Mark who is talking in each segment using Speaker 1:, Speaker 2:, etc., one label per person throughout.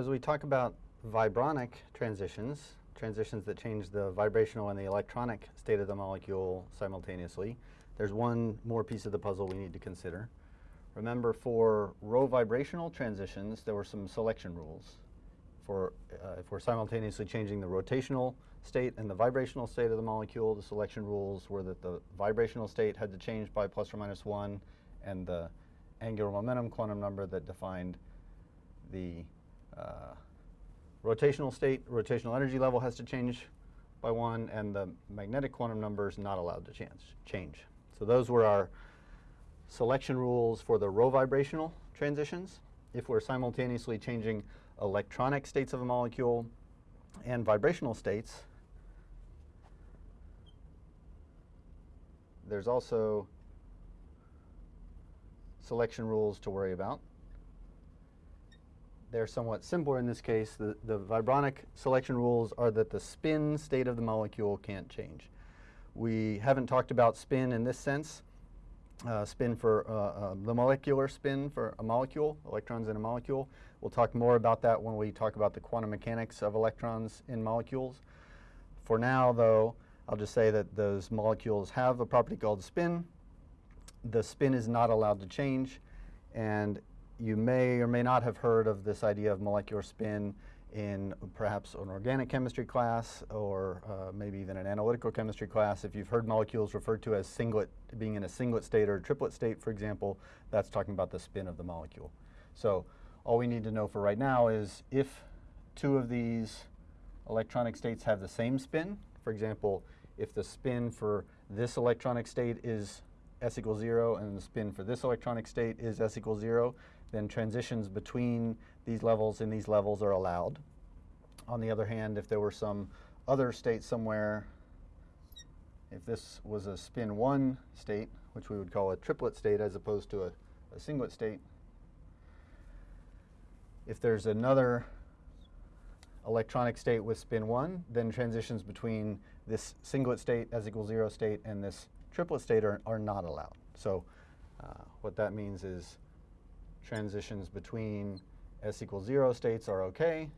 Speaker 1: as we talk about vibronic transitions, transitions that change the vibrational and the electronic state of the molecule simultaneously, there's one more piece of the puzzle we need to consider. Remember, for rovibrational transitions, there were some selection rules. For, uh, if we're simultaneously changing the rotational state and the vibrational state of the molecule, the selection rules were that the vibrational state had to change by plus or minus one, and the angular momentum quantum number that defined the uh, rotational state, rotational energy level has to change by one, and the magnetic quantum number is not allowed to change. change. So those were our selection rules for the rovibrational transitions. If we're simultaneously changing electronic states of a molecule and vibrational states, there's also selection rules to worry about. They're somewhat simpler in this case. The, the vibronic selection rules are that the spin state of the molecule can't change. We haven't talked about spin in this sense. Uh, spin for uh, uh, the molecular spin for a molecule, electrons in a molecule. We'll talk more about that when we talk about the quantum mechanics of electrons in molecules. For now, though, I'll just say that those molecules have a property called spin. The spin is not allowed to change, and you may or may not have heard of this idea of molecular spin in perhaps an organic chemistry class or uh, maybe even an analytical chemistry class. If you've heard molecules referred to as singlet, being in a singlet state or triplet state, for example, that's talking about the spin of the molecule. So all we need to know for right now is if two of these electronic states have the same spin, for example, if the spin for this electronic state is s equals 0 and the spin for this electronic state is s equals 0, then transitions between these levels and these levels are allowed. On the other hand, if there were some other state somewhere, if this was a spin 1 state, which we would call a triplet state as opposed to a, a singlet state, if there's another electronic state with spin 1, then transitions between this singlet state, s equals 0 state, and this triplet state are, are not allowed. So uh, what that means is transitions between s equals 0 states are OK.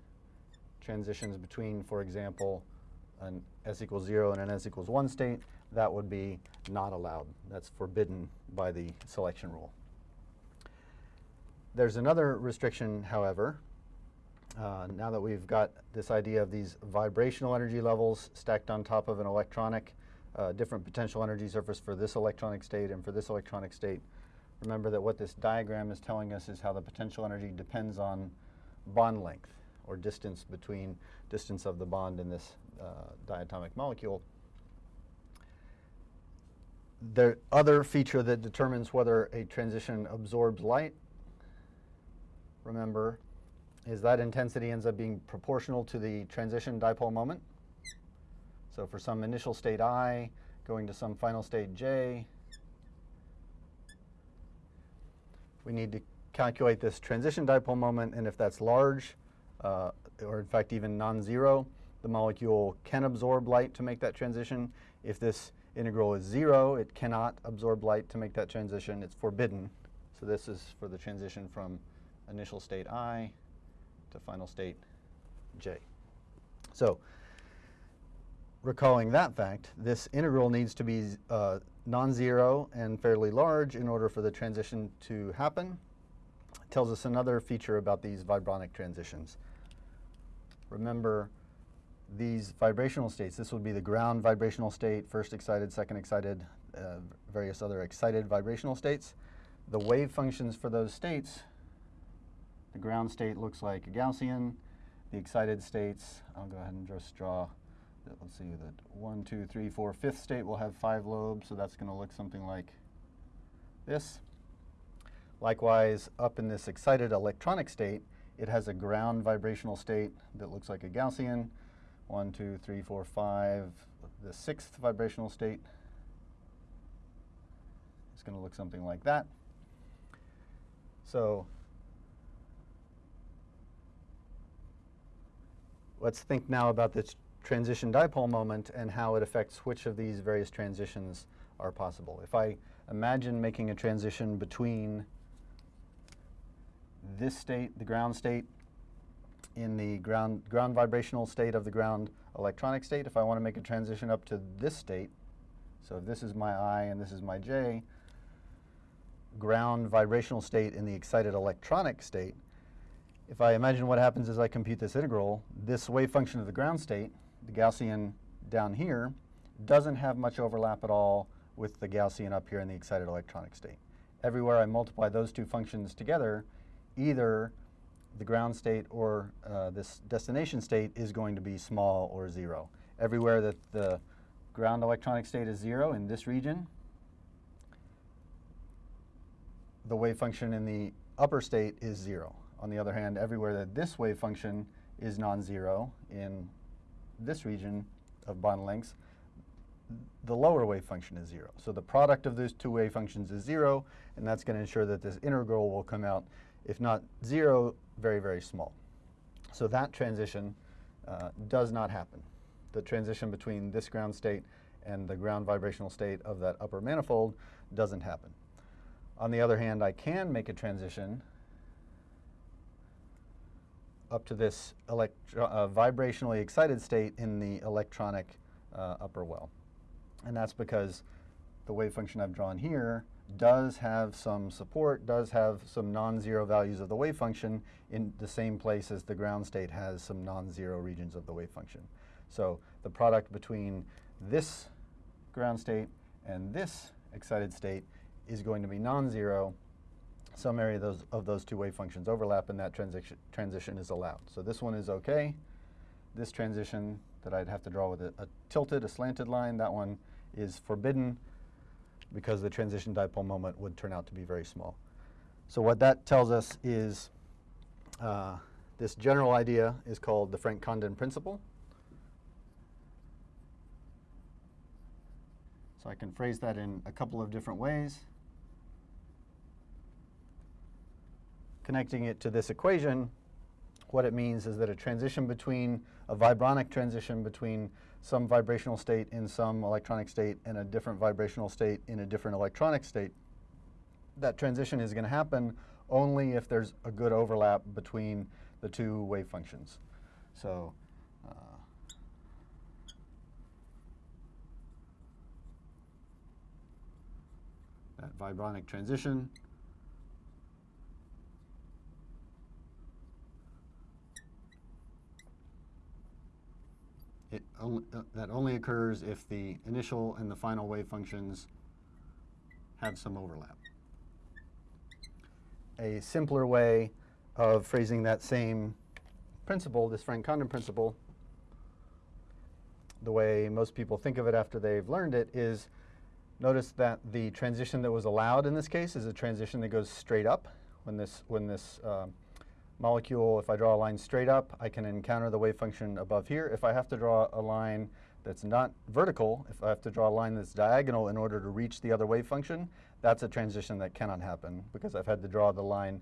Speaker 1: Transitions between, for example, an s equals 0 and an s equals 1 state, that would be not allowed. That's forbidden by the selection rule. There's another restriction, however. Uh, now that we've got this idea of these vibrational energy levels stacked on top of an electronic, uh, different potential energy surface for this electronic state and for this electronic state, remember that what this diagram is telling us is how the potential energy depends on bond length or distance between distance of the bond in this uh, diatomic molecule. The other feature that determines whether a transition absorbs light remember, is that intensity ends up being proportional to the transition dipole moment. So for some initial state i going to some final state j, we need to calculate this transition dipole moment, and if that's large, uh, or in fact even non-zero, the molecule can absorb light to make that transition. If this integral is zero, it cannot absorb light to make that transition. It's forbidden. So this is for the transition from initial state i to final state j. So recalling that fact, this integral needs to be uh, non-zero and fairly large in order for the transition to happen. It tells us another feature about these vibronic transitions. Remember these vibrational states. This would be the ground vibrational state, first excited, second excited, uh, various other excited vibrational states. The wave functions for those states the ground state looks like a Gaussian. The excited states, I'll go ahead and just draw, let's see, that one, two, three, four, fifth state will have five lobes, so that's going to look something like this. Likewise, up in this excited electronic state, it has a ground vibrational state that looks like a Gaussian. One, two, three, four, five. The sixth vibrational state is going to look something like that. So Let's think now about this transition dipole moment and how it affects which of these various transitions are possible. If I imagine making a transition between this state, the ground state, in the ground, ground vibrational state of the ground electronic state. If I want to make a transition up to this state, so if this is my I and this is my J, ground vibrational state in the excited electronic state, if I imagine what happens as I compute this integral, this wave function of the ground state, the Gaussian down here, doesn't have much overlap at all with the Gaussian up here in the excited electronic state. Everywhere I multiply those two functions together, either the ground state or uh, this destination state is going to be small or zero. Everywhere that the ground electronic state is zero in this region, the wave function in the upper state is zero. On the other hand, everywhere that this wave function is non-zero in this region of bond lengths, the lower wave function is zero. So the product of those two wave functions is zero, and that's going to ensure that this integral will come out, if not zero, very, very small. So that transition uh, does not happen. The transition between this ground state and the ground vibrational state of that upper manifold doesn't happen. On the other hand, I can make a transition up to this uh, vibrationally excited state in the electronic uh, upper well. And that's because the wave function I've drawn here does have some support, does have some non-zero values of the wave function in the same place as the ground state has some non-zero regions of the wave function. So the product between this ground state and this excited state is going to be non-zero. Some area of those, of those two wave functions overlap and that transition, transition is allowed. So this one is okay. This transition that I'd have to draw with a, a tilted, a slanted line, that one is forbidden because the transition dipole moment would turn out to be very small. So what that tells us is uh, this general idea is called the Franck-Condon principle. So I can phrase that in a couple of different ways. Connecting it to this equation, what it means is that a transition between, a vibronic transition between some vibrational state in some electronic state and a different vibrational state in a different electronic state, that transition is going to happen only if there's a good overlap between the two wave functions. So uh, that vibronic transition it only, uh, that only occurs if the initial and the final wave functions have some overlap. A simpler way of phrasing that same principle, this Franck-Condon principle, the way most people think of it after they've learned it is notice that the transition that was allowed in this case is a transition that goes straight up when this, when this uh, molecule, if I draw a line straight up, I can encounter the wave function above here. If I have to draw a line that's not vertical, if I have to draw a line that's diagonal in order to reach the other wave function, that's a transition that cannot happen because I've had to draw the line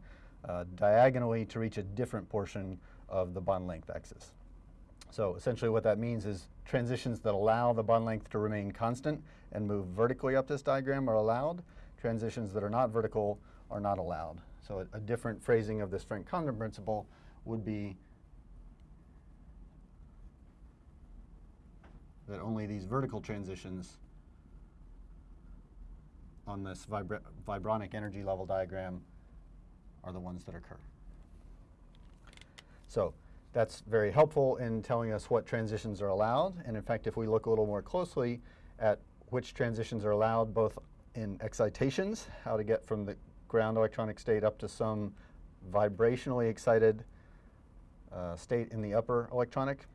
Speaker 1: uh, diagonally to reach a different portion of the bond length axis. So essentially what that means is transitions that allow the bond length to remain constant and move vertically up this diagram are allowed. Transitions that are not vertical are not allowed. So a, a different phrasing of this Franck-Condon principle would be that only these vertical transitions on this vibronic energy level diagram are the ones that occur. So that's very helpful in telling us what transitions are allowed. And in fact, if we look a little more closely at which transitions are allowed both in excitations, how to get from the ground electronic state up to some vibrationally excited uh, state in the upper electronic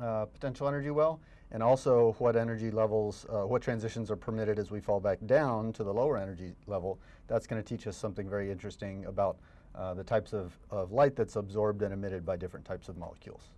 Speaker 1: uh, potential energy well, and also what energy levels, uh, what transitions are permitted as we fall back down to the lower energy level. That's going to teach us something very interesting about uh, the types of, of light that's absorbed and emitted by different types of molecules.